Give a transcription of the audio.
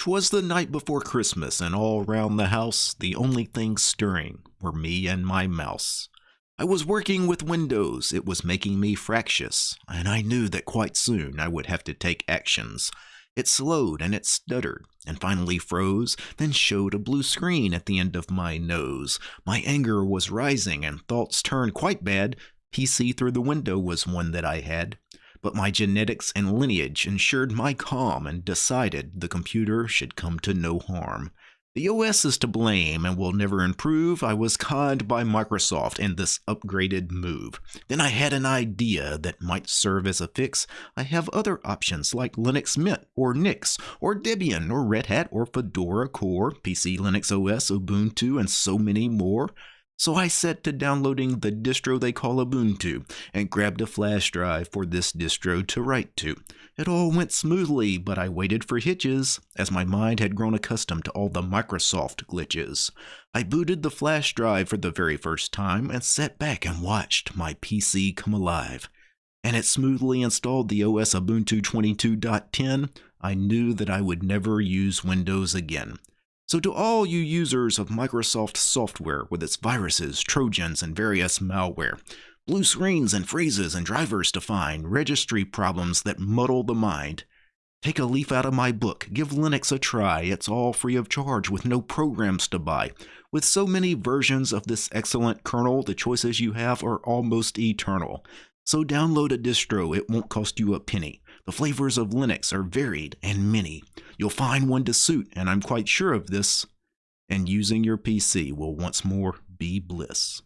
'Twas the night before Christmas, and all round the house the only things stirring were me and my mouse. I was working with Windows, it was making me fractious, and I knew that quite soon I would have to take actions. It slowed and it stuttered, and finally froze, then showed a blue screen at the end of my nose. My anger was rising, and thoughts turned quite bad. PC through the window was one that I had but my genetics and lineage ensured my calm and decided the computer should come to no harm. The OS is to blame and will never improve. I was conned by Microsoft in this upgraded move. Then I had an idea that might serve as a fix. I have other options like Linux Mint or Nix or Debian or Red Hat or Fedora Core, PC Linux OS, Ubuntu, and so many more. So I set to downloading the distro they call Ubuntu and grabbed a flash drive for this distro to write to. It all went smoothly, but I waited for hitches, as my mind had grown accustomed to all the Microsoft glitches. I booted the flash drive for the very first time and sat back and watched my PC come alive. And it smoothly installed the OS Ubuntu 22.10. I knew that I would never use Windows again. So, to all you users of Microsoft software with its viruses, trojans, and various malware, blue screens and freezes and drivers to find, registry problems that muddle the mind, take a leaf out of my book, give Linux a try. It's all free of charge with no programs to buy. With so many versions of this excellent kernel, the choices you have are almost eternal. So, download a distro, it won't cost you a penny. The flavors of Linux are varied and many. You'll find one to suit, and I'm quite sure of this, and using your PC will once more be bliss.